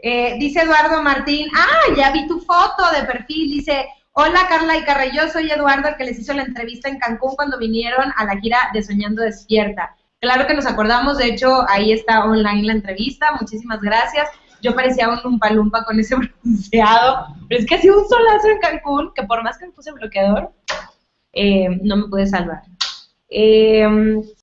Eh, dice Eduardo Martín, ah, ya vi tu foto de perfil, dice, hola Carla y Carra, yo soy Eduardo, el que les hizo la entrevista en Cancún cuando vinieron a la gira de Soñando Despierta. Claro que nos acordamos, de hecho, ahí está online la entrevista, muchísimas gracias. Yo parecía un lumpa con ese bronceado, pero es que hacía un solazo en Cancún, que por más que me puse bloqueador, eh, no me pude salvar. Eh,